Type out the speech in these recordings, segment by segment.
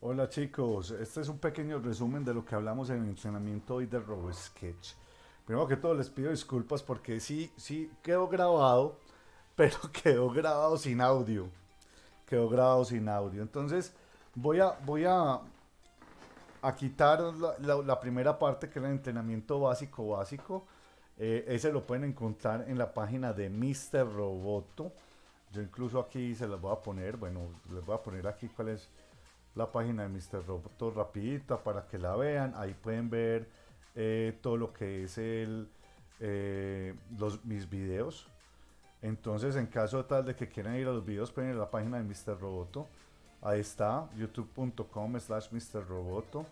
Hola chicos, este es un pequeño resumen de lo que hablamos en el entrenamiento hoy de RoboSketch. Primero que todo les pido disculpas porque sí, sí quedó grabado, pero quedó grabado sin audio. Quedó grabado sin audio. Entonces voy a, voy a, a quitar la, primera parte que es el entrenamiento básico básico. Eh, ese lo pueden encontrar en la página de Mr. Roboto. Yo incluso aquí se las voy a poner, bueno, les voy a poner aquí cuál es la página de Mr. Roboto rapidita para que la vean. Ahí pueden ver eh, todo lo que es el, eh, los, mis videos. Entonces, en caso tal de que quieran ir a los videos, pueden ir a la página de Mr. Roboto. Ahí está, youtube.com slash Mr. Roboto.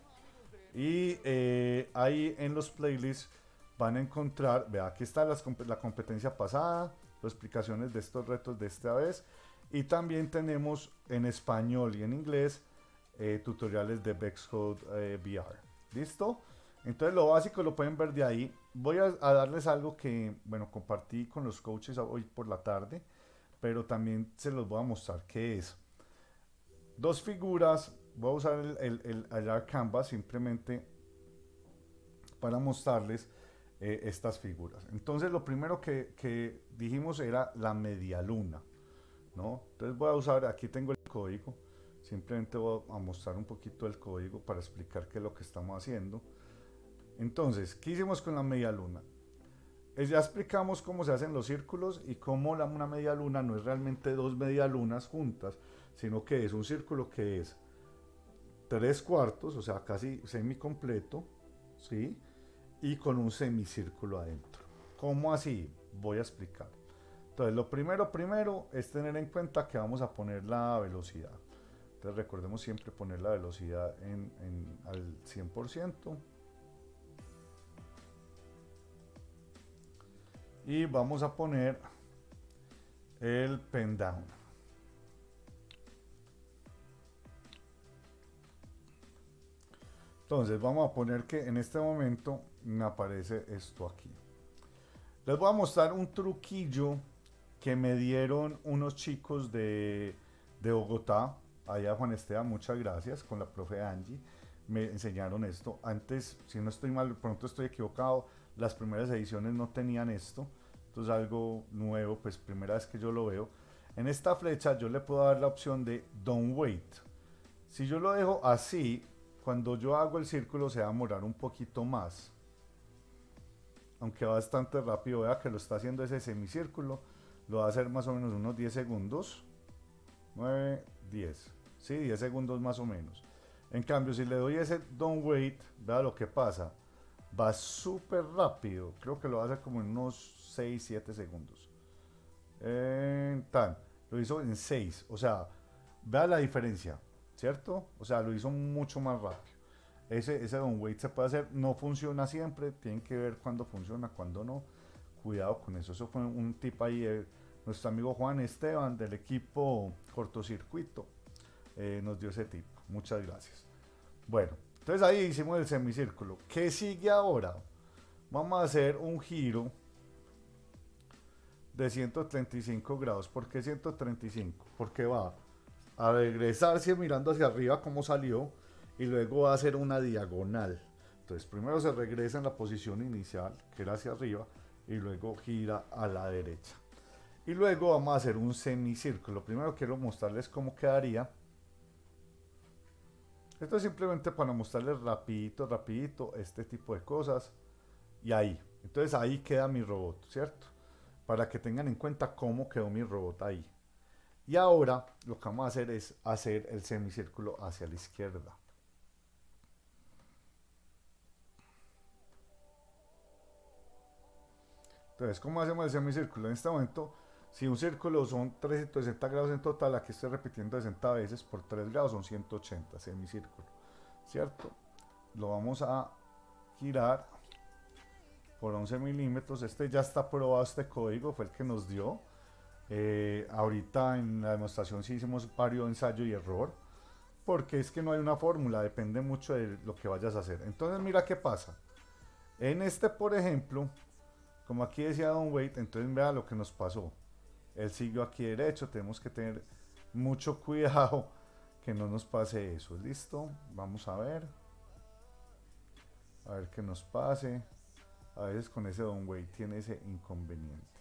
Y eh, ahí en los playlists van a encontrar, vea, aquí está la competencia pasada, las explicaciones de estos retos de esta vez. Y también tenemos en español y en inglés eh, tutoriales de Vexcode eh, VR. ¿Listo? Entonces lo básico lo pueden ver de ahí. Voy a, darles algo que, bueno, compartí con los coaches hoy por la tarde, pero también se los voy a mostrar qué es. Dos figuras, voy a usar el, el, el Canvas simplemente para mostrarles eh, estas figuras. Entonces lo primero que, que, dijimos era la media luna, ¿no? Entonces voy a usar, aquí tengo el código, Simplemente voy a mostrar un poquito el código para explicar qué es lo que estamos haciendo. Entonces, ¿qué hicimos con la media luna? Eh, ya explicamos cómo se hacen los círculos y cómo la, una media luna no es realmente dos media lunas juntas, sino que es un círculo que es tres cuartos, o sea, casi semi-completo, ¿sí? Y con un semicírculo adentro. ¿Cómo así? Voy a explicar. Entonces, lo primero, primero es tener en cuenta que vamos a poner la velocidad. Recordemos siempre poner la velocidad en, al 100%. Y vamos a poner el pen down. Entonces vamos a poner que en este momento me aparece esto aquí. Les voy a mostrar un truquillo que me dieron unos chicos de, de Bogotá allá Juan Esteban, muchas gracias, con la profe Angie, me enseñaron esto. Antes, si no estoy mal, pronto estoy equivocado, las primeras ediciones no tenían esto. Esto es algo nuevo, pues primera vez que yo lo veo. En esta flecha yo le puedo dar la opción de Don't Wait. Si yo lo dejo así, cuando yo hago el círculo se va a demorar un poquito más. Aunque bastante rápido, vea que lo está haciendo ese semicírculo. Lo va a hacer más o menos unos 10 segundos. 9, 10. Sí, 10 segundos más o menos. En cambio, si le doy ese don't wait, vea lo que pasa. Va súper rápido. Creo que lo hace como en unos 6, 7 segundos. tan. Lo hizo en 6. O sea, vea la diferencia. ¿Cierto? O sea, lo hizo mucho más rápido. Ese, ese don't wait se puede hacer. No funciona siempre. Tienen que ver cuándo funciona, cuándo no. Cuidado con eso. Eso fue un tip ahí. De, nuestro amigo Juan Esteban del equipo cortocircuito eh, nos dio ese tip. Muchas gracias. Bueno, entonces ahí hicimos el semicírculo. ¿Qué sigue ahora? Vamos a hacer un giro de 135 grados. ¿Por qué 135? Porque va a regresarse mirando hacia arriba como salió y luego va a hacer una diagonal. Entonces primero se regresa en la posición inicial, que era hacia arriba, y luego gira a la derecha. Y luego vamos a hacer un semicírculo. Primero quiero mostrarles cómo quedaría. Esto es simplemente para mostrarles rapidito, rapidito este tipo de cosas. Y ahí. Entonces ahí queda mi robot, ¿cierto? Para que tengan en cuenta cómo quedó mi robot ahí. Y ahora lo que vamos a hacer es hacer el semicírculo hacia la izquierda. Entonces, ¿cómo hacemos el semicírculo? En este momento si un círculo son 360 grados en total, aquí estoy repitiendo 60 veces por 3 grados son 180 semicírculo, ¿cierto? Lo vamos a girar por 11 milímetros. Este ya está probado, este código fue el que nos dio. Eh, ahorita en la demostración sí hicimos varios ensayo y error, porque es que no hay una fórmula, depende mucho de lo que vayas a hacer. Entonces mira qué pasa. En este, por ejemplo, como aquí decía Don Wait, entonces vea lo que nos pasó él siguió aquí derecho, tenemos que tener mucho cuidado que no nos pase eso. ¿Listo? Vamos a ver. A ver qué nos pase. A veces con ese downweight tiene ese inconveniente.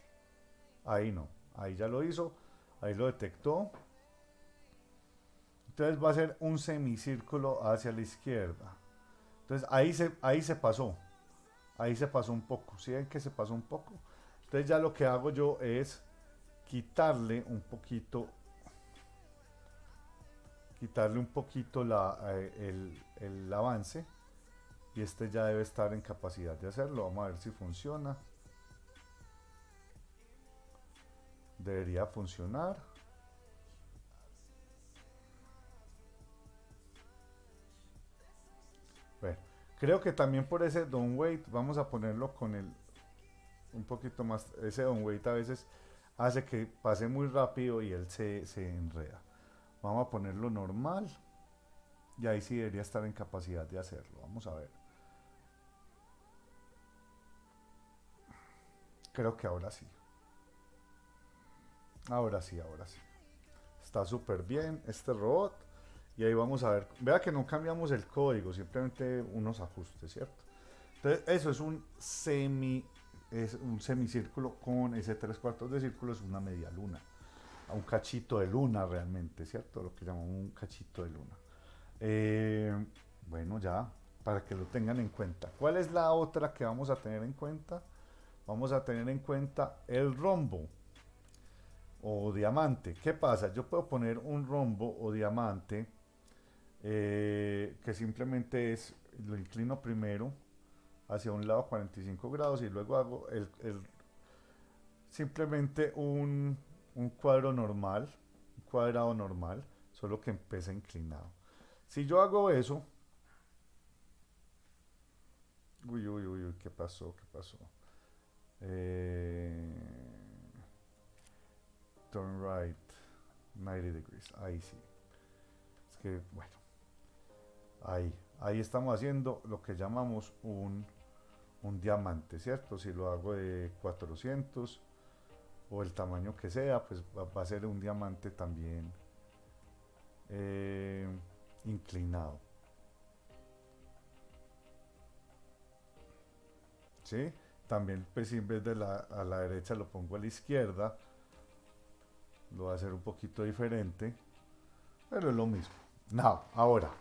Ahí no. Ahí ya lo hizo. Ahí lo detectó. Entonces va a ser un semicírculo hacia la izquierda. Entonces ahí se, ahí se pasó. Ahí se pasó un poco. ¿Sí ven que se pasó un poco? Entonces ya lo que hago yo es quitarle un poquito quitarle un poquito la, eh, el, el avance y este ya debe estar en capacidad de hacerlo. Vamos a ver si funciona. Debería funcionar. Bueno creo que también por ese weight vamos a ponerlo con el un poquito más ese weight a veces hace que pase muy rápido y él se, se enreda Vamos a ponerlo normal. Y ahí sí debería estar en capacidad de hacerlo. Vamos a ver. Creo que ahora sí. Ahora sí, ahora sí. Está súper bien este robot. Y ahí vamos a ver. Vea que no cambiamos el código, simplemente unos ajustes, ¿cierto? Entonces, eso es un semi es un semicírculo con ese tres cuartos de círculo, es una media luna un cachito de luna realmente, ¿cierto? Lo que llamamos un cachito de luna. Eh, bueno, ya, para que lo tengan en cuenta. ¿Cuál es la otra que vamos a tener en cuenta? Vamos a tener en cuenta el rombo o diamante. ¿Qué pasa? Yo puedo poner un rombo o diamante eh, que simplemente es, lo inclino primero hacia un lado 45 grados y luego hago el simplemente un, un cuadro normal, un cuadrado normal, solo que empieza inclinado. Si yo hago eso, uy, uy, uy, ¿qué pasó? ¿Qué pasó? Eh, turn right 90 degrees, ahí sí. Es que, bueno, ahí, ahí estamos haciendo lo que llamamos un, un diamante, ¿cierto? Si lo hago de 400, o el tamaño que sea, pues va, a ser un diamante también eh, inclinado. ¿Sí? También pues en vez de la, a la derecha lo pongo a la izquierda, lo va a hacer un poquito diferente, pero es lo mismo. No, ahora,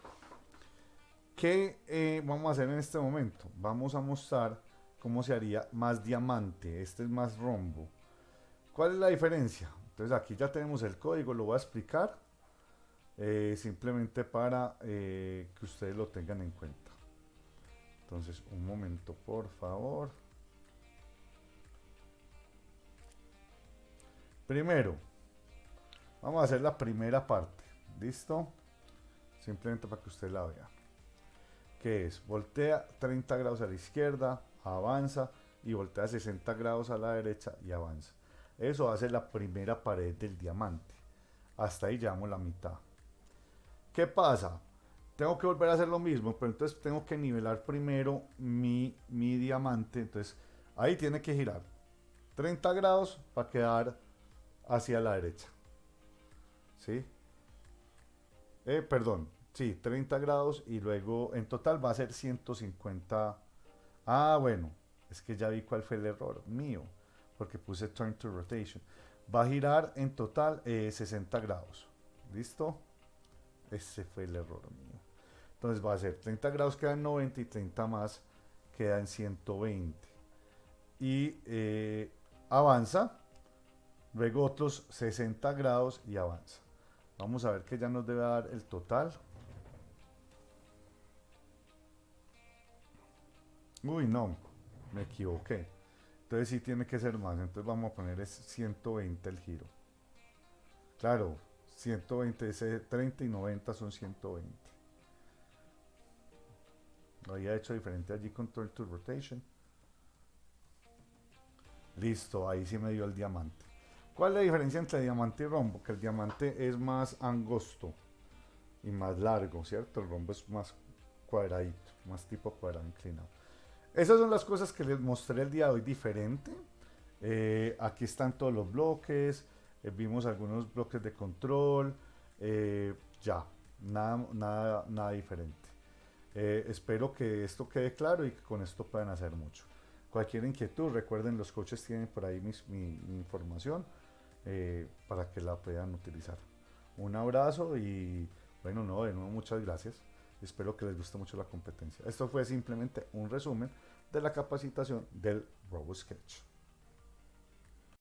¿qué eh, vamos a hacer en este momento? Vamos a mostrar cómo se haría más diamante, este es más rombo. ¿Cuál es la diferencia? Entonces aquí ya tenemos el código, lo voy a explicar eh, simplemente para eh, que ustedes lo tengan en cuenta. Entonces, un momento, por favor. Primero, vamos a hacer la primera parte. ¿Listo? Simplemente para que usted la vea. Que es, voltea 30 grados a la izquierda, avanza y voltea 60 grados a la derecha y avanza. Eso hace la primera pared del diamante. Hasta ahí llevamos la mitad. ¿Qué pasa? Tengo que volver a hacer lo mismo, pero entonces tengo que nivelar primero mi, mi diamante. Entonces ahí tiene que girar 30 grados para quedar hacia la derecha. ¿Sí? Eh, perdón, sí, 30 grados y luego en total va a ser 150. Ah, bueno, es que ya vi cuál fue el error mío porque puse turn to rotation. Va a girar en total 60 eh, grados. ¿Listo? Ese fue el error mío. Entonces va a ser 30 grados queda en 90 y 30 más queda en 120. Y eh, avanza. Luego otros 60 grados y avanza. Vamos a ver que ya nos debe dar el total. Uy, no, me equivoqué. Entonces sí tiene que ser más. Entonces vamos a poner es 120 el giro. Claro, 120, ese 30 y 90 son 120. Lo había hecho diferente allí con Turn to Rotation. Listo, ahí sí me dio el diamante. ¿Cuál es la diferencia entre diamante y rombo? Que el diamante es más angosto y más largo, ¿cierto? El rombo es más cuadradito, más tipo cuadrado inclinado. Esas son las cosas que les mostré el día de hoy diferente. Eh, aquí están todos los bloques, eh, vimos algunos bloques de control, eh, ya. nada, nada, nada diferente. Espero que esto quede claro y que con esto puedan hacer mucho. Cualquier inquietud, recuerden, los coaches tienen por ahí mi, información eh, para que la puedan utilizar. Un abrazo y bueno, no, de nuevo muchas gracias. Espero que les guste mucho la competencia. Esto fue simplemente un resumen de la capacitación del RoboSketch.